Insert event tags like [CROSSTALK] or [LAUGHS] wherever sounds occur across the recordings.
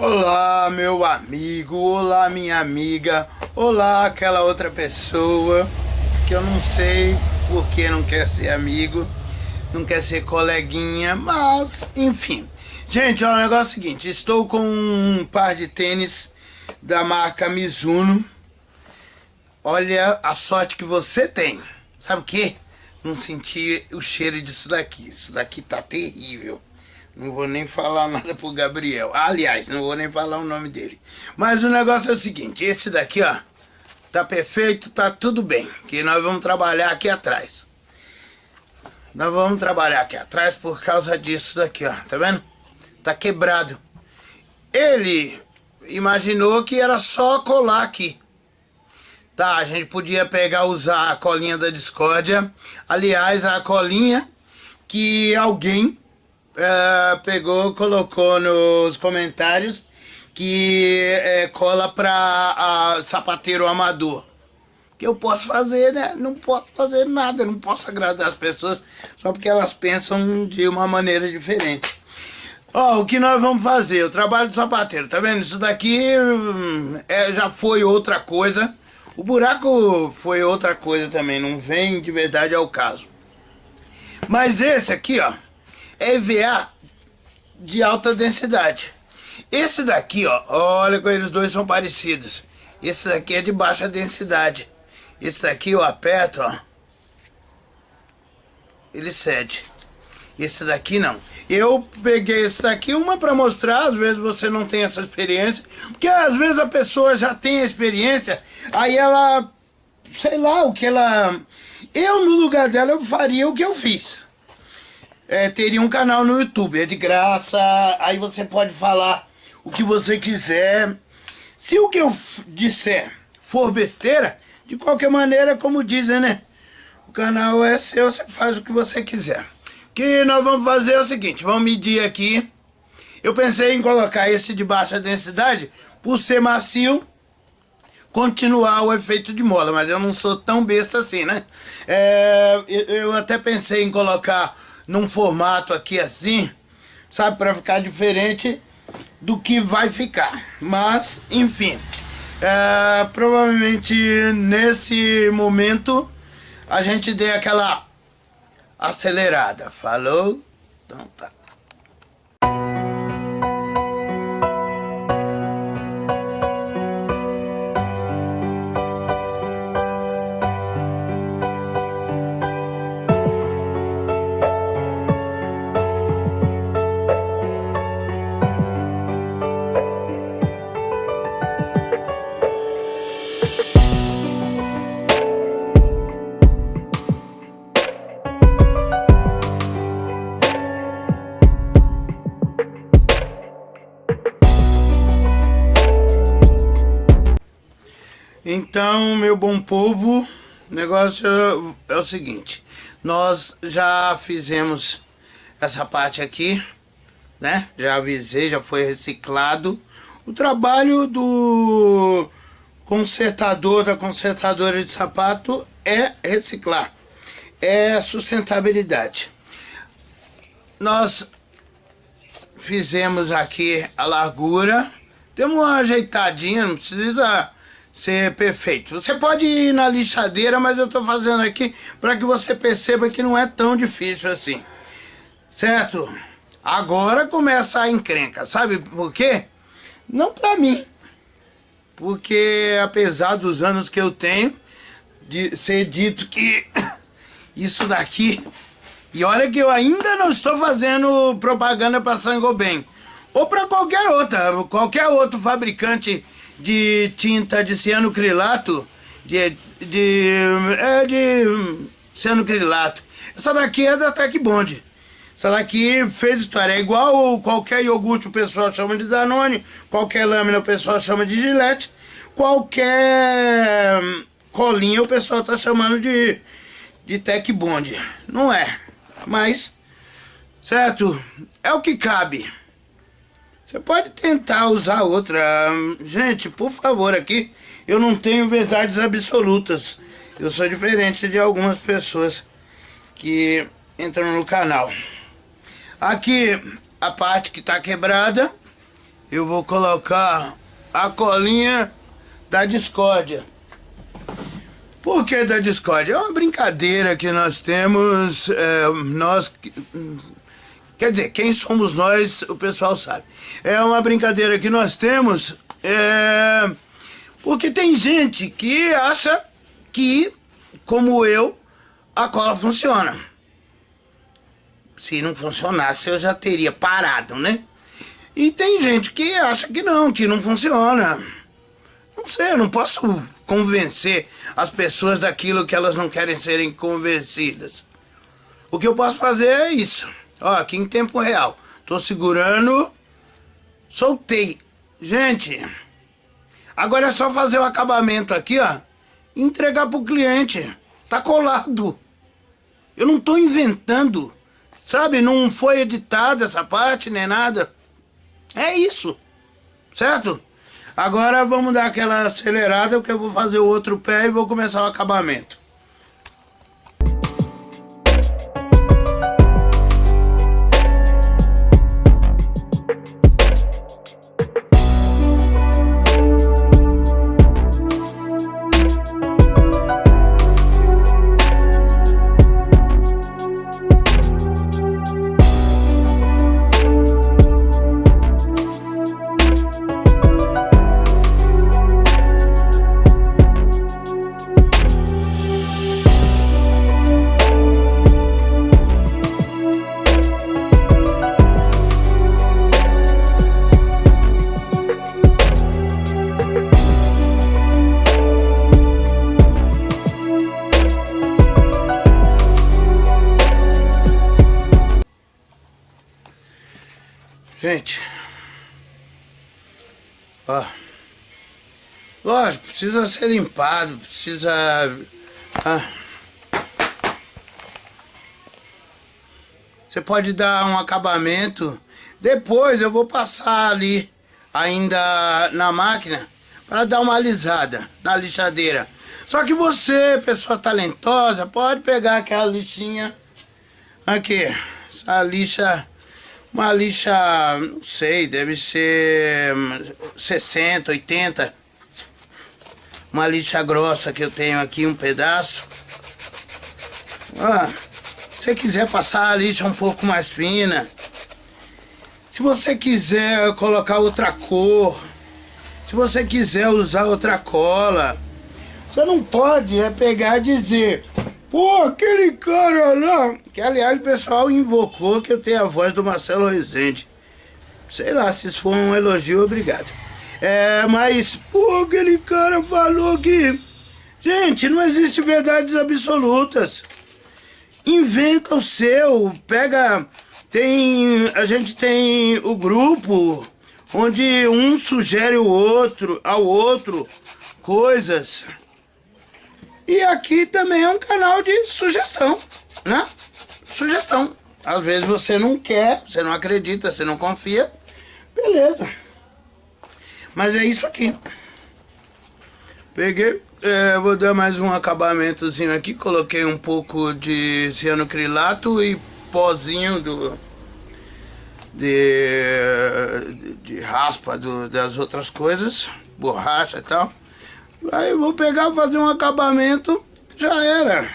Olá, meu amigo, olá, minha amiga, olá, aquela outra pessoa que eu não sei por que não quer ser amigo, não quer ser coleguinha, mas enfim. Gente, olha, o negócio é o seguinte: estou com um par de tênis da marca Mizuno. Olha a sorte que você tem. Sabe o que? Não senti o cheiro disso daqui. Isso daqui tá terrível. Não vou nem falar nada pro Gabriel. Aliás, não vou nem falar o nome dele. Mas o negócio é o seguinte, esse daqui, ó, tá perfeito, tá tudo bem. Que nós vamos trabalhar aqui atrás. Nós vamos trabalhar aqui atrás por causa disso daqui, ó. Tá vendo? Tá quebrado. Ele imaginou que era só colar aqui. Tá, a gente podia pegar, usar a colinha da discórdia. Aliás, a colinha que alguém uh, pegou, colocou nos comentários que é, cola para sapateiro amador. Que eu posso fazer, né? Não posso fazer nada, não posso agradar as pessoas só porque elas pensam de uma maneira diferente. Ó, oh, o que nós vamos fazer? O trabalho de sapateiro, tá vendo? Isso daqui hum, é, já foi outra coisa. O buraco foi outra coisa também, não vem de verdade ao caso. Mas esse aqui, ó, EVA de alta densidade. Esse daqui, ó, olha como eles dois são parecidos. Esse daqui é de baixa densidade. Esse daqui eu aperto, ó. Ele cede. Esse daqui não. Eu peguei esse daqui, uma para mostrar, às vezes você não tem essa experiência, porque às vezes a pessoa já tem a experiência, aí ela, sei lá, o que ela... Eu, no lugar dela, eu faria o que eu fiz é, teria um canal no YouTube, é de graça, aí você pode falar o que você quiser. Se o que eu disser for besteira, de qualquer maneira, como dizem, né? O canal é seu, você faz o que você quiser. O que nós vamos fazer é o seguinte, vamos medir aqui. Eu pensei em colocar esse de baixa densidade, por ser macio, continuar o efeito de mola, mas eu não sou tão besta assim, né? É, eu até pensei em colocar num formato aqui assim, sabe, para ficar diferente do que vai ficar. Mas, enfim, é, provavelmente nesse momento a gente dê aquela acelerada. Falou? Então tá. Então, meu bom povo, o negócio é o seguinte. Nós já fizemos essa parte aqui, né? Já avisei, já foi reciclado. O trabalho do consertador, da consertadora de sapato é reciclar. É sustentabilidade. Nós fizemos aqui a largura. Temos uma ajeitadinha, não precisa ser perfeito. Você pode ir na lixadeira, mas eu estou fazendo aqui para que você perceba que não é tão difícil assim. Certo? Agora começa a encrenca. Sabe por quê? Não para mim. Porque apesar dos anos que eu tenho, de ser dito que [COUGHS] isso daqui... E olha que eu ainda não estou fazendo propaganda para Sangobem. Ou para qualquer outra, qualquer outro fabricante de tinta de cianocrilato, de, de, é de cianocrilato. Essa daqui é da Tech Bond. Essa daqui fez história. É igual qualquer iogurte o pessoal chama de Danone, qualquer lâmina o pessoal chama de Gillette, qualquer colinha o pessoal tá chamando de, de Tech Bond. Não é, mas, certo, é o que cabe. Você pode tentar usar outra. Gente, por favor, aqui eu não tenho verdades absolutas. Eu sou diferente de algumas pessoas que entram no canal. Aqui, a parte que está quebrada, eu vou colocar a colinha da discórdia. Por que da discórdia? É uma brincadeira que nós temos, é, nós... Quer dizer, quem somos nós, o pessoal sabe. É uma brincadeira que nós temos, é, porque tem gente que acha que, como eu, a cola funciona. Se não funcionasse, eu já teria parado, né? E tem gente que acha que não, que não funciona. Não sei, eu não posso convencer as pessoas daquilo que elas não querem serem convencidas. O que eu posso fazer é isso. Ó, aqui em tempo real. Tô segurando. Soltei. Gente, agora é só fazer o acabamento aqui, ó. Entregar pro cliente. Tá colado. Eu não tô inventando. Sabe, não foi editada essa parte, nem nada. É isso. Certo? Agora vamos dar aquela acelerada, porque eu vou fazer o outro pé e vou começar o acabamento. Lógico, precisa ser limpado, precisa... Ah, você pode dar um acabamento, depois eu vou passar ali, ainda na máquina, para dar uma alisada na lixadeira. Só que você, pessoa talentosa, pode pegar aquela lixinha aqui, essa lixa uma lixa, não sei, deve ser 60, 80. Uma lixa grossa que eu tenho aqui, um pedaço. Ah, se você quiser passar a lixa um pouco mais fina. Se você quiser colocar outra cor. Se você quiser usar outra cola. Você não pode é pegar e dizer Pô, aquele cara lá, que aliás o pessoal invocou que eu tenho a voz do Marcelo Rezende. Sei lá, se isso for um elogio, obrigado. É, mas, pô, aquele cara falou que... Gente, não existe verdades absolutas. Inventa o seu, pega... Tem... A gente tem o grupo onde um sugere o outro, ao outro coisas. E aqui também é um canal de sugestão, né? Sugestão. Às vezes você não quer, você não acredita, você não confia. Beleza. Mas é isso aqui. Peguei, é, vou dar mais um acabamentozinho aqui. Coloquei um pouco de cianocrilato e pozinho do... De, de raspa do, das outras coisas, borracha e tal. Aí vou pegar, fazer um acabamento, já era.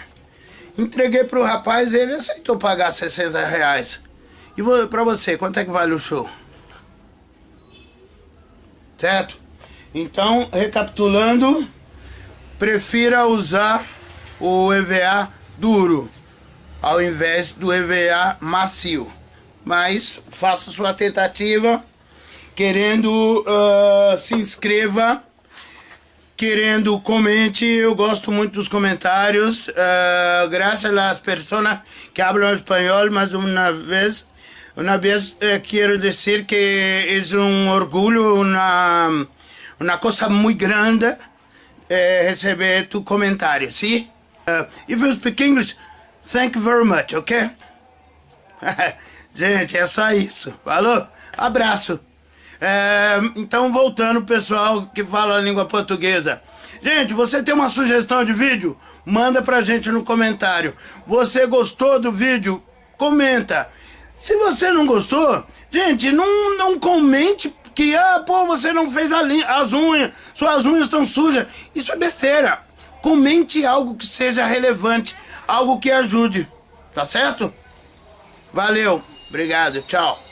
Entreguei pro rapaz, ele aceitou pagar 60 reais. E pra você, quanto é que vale o show? Certo? Então, recapitulando, prefira usar o EVA duro ao invés do EVA macio. Mas faça sua tentativa, querendo, uh, se inscreva querendo comente, eu gosto muito dos comentários. Uh, graças às pessoas que falam espanhol, mais uma vez, uma vez eh, quero dizer que é um orgulho, uma, uma coisa muito grande eh, receber tu comentário, sim? Uh, if you speak English, thank you very much, ok? [LAUGHS] Gente, é só isso. Falou? Abraço. É, então, voltando, pessoal que fala a língua portuguesa. Gente, você tem uma sugestão de vídeo? Manda pra gente no comentário. Você gostou do vídeo? Comenta. Se você não gostou, gente, não, não comente que, ah, pô, você não fez as unhas, suas unhas estão sujas. Isso é besteira. Comente algo que seja relevante, algo que ajude, tá certo? Valeu, obrigado, tchau.